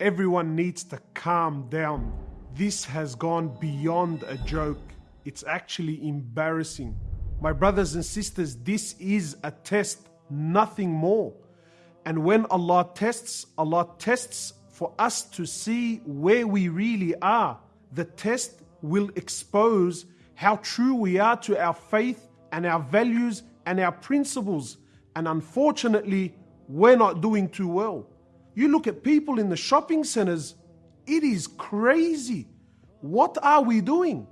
Everyone needs to calm down. This has gone beyond a joke. It's actually embarrassing. My brothers and sisters, this is a test, nothing more. And when Allah tests, Allah tests for us to see where we really are. The test will expose how true we are to our faith and our values and our principles. And unfortunately, we're not doing too well. You look at people in the shopping centers, it is crazy. What are we doing?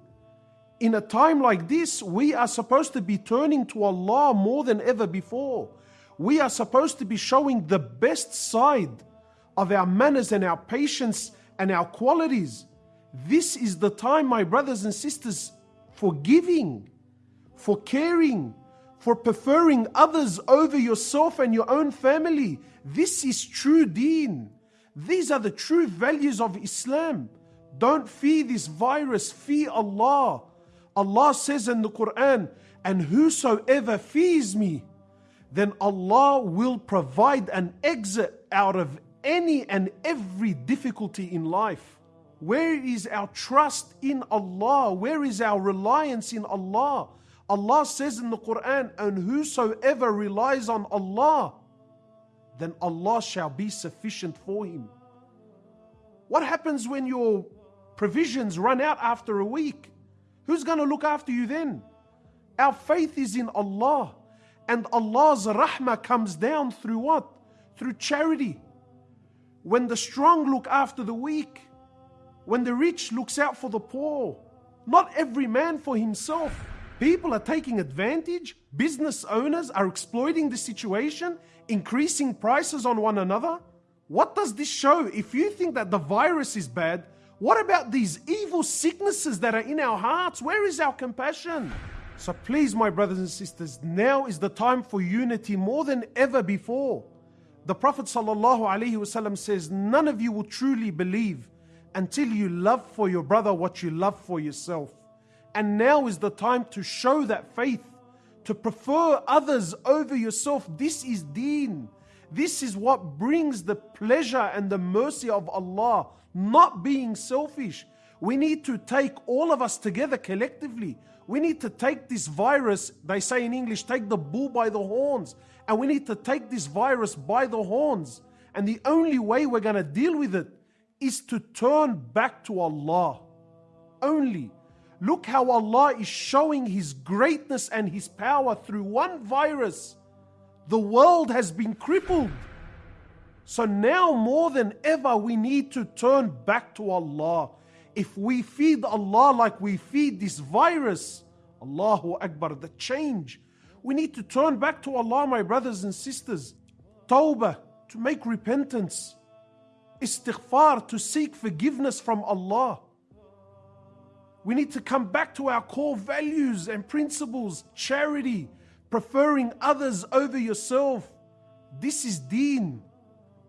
In a time like this, we are supposed to be turning to Allah more than ever before. We are supposed to be showing the best side of our manners and our patience and our qualities. This is the time, my brothers and sisters, for giving, for caring, for preferring others over yourself and your own family. This is true deen. These are the true values of Islam. Don't fear this virus, fear Allah. Allah says in the Quran, and whosoever fears me, then Allah will provide an exit out of any and every difficulty in life. Where is our trust in Allah? Where is our reliance in Allah? Allah says in the Quran, and whosoever relies on Allah, then Allah shall be sufficient for him. What happens when your provisions run out after a week? Who's going to look after you then? Our faith is in Allah. And Allah's rahmah comes down through what? Through charity. When the strong look after the weak, when the rich looks out for the poor, not every man for himself. People are taking advantage, business owners are exploiting the situation, increasing prices on one another. What does this show? If you think that the virus is bad, what about these evil sicknesses that are in our hearts? Where is our compassion? So please, my brothers and sisters, now is the time for unity more than ever before. The Prophet ﷺ says, None of you will truly believe until you love for your brother what you love for yourself. And now is the time to show that faith, to prefer others over yourself. This is deen. This is what brings the pleasure and the mercy of Allah, not being selfish. We need to take all of us together collectively. We need to take this virus, they say in English, take the bull by the horns. And we need to take this virus by the horns. And the only way we're going to deal with it is to turn back to Allah. Only. Look how Allah is showing His greatness and His power through one virus. The world has been crippled. So now more than ever, we need to turn back to Allah if we feed Allah like we feed this virus, Allahu Akbar, the change. We need to turn back to Allah, my brothers and sisters. Tawbah, to make repentance. Istighfar, to seek forgiveness from Allah. We need to come back to our core values and principles charity, preferring others over yourself. This is deen.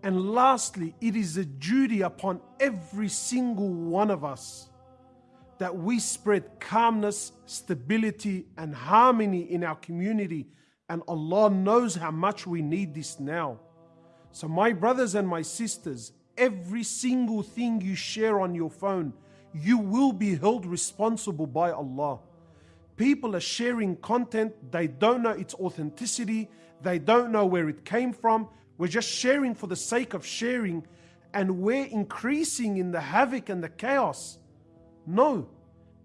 And lastly, it is a duty upon every single one of us that we spread calmness, stability, and harmony in our community. And Allah knows how much we need this now. So, my brothers and my sisters, every single thing you share on your phone, you will be held responsible by Allah. People are sharing content, they don't know its authenticity, they don't know where it came from, we're just sharing for the sake of sharing and we're increasing in the havoc and the chaos. No.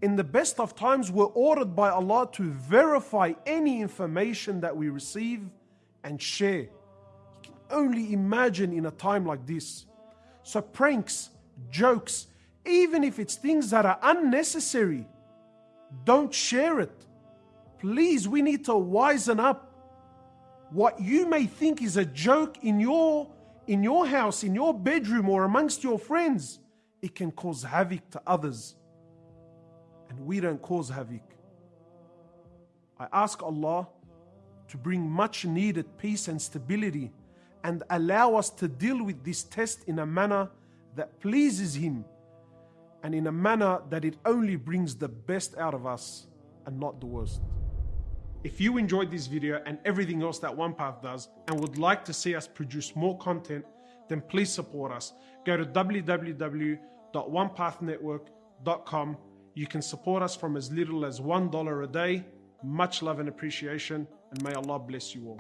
In the best of times, we're ordered by Allah to verify any information that we receive and share. You can only imagine in a time like this. So, pranks, jokes, even if it's things that are unnecessary, don't share it. Please, we need to wisen up what you may think is a joke in your in your house, in your bedroom, or amongst your friends, it can cause havoc to others. And we don't cause havoc. I ask Allah to bring much needed peace and stability and allow us to deal with this test in a manner that pleases Him and in a manner that it only brings the best out of us and not the worst. If you enjoyed this video and everything else that OnePath does and would like to see us produce more content, then please support us. Go to www.onepathnetwork.com. You can support us from as little as $1 a day. Much love and appreciation, and may Allah bless you all.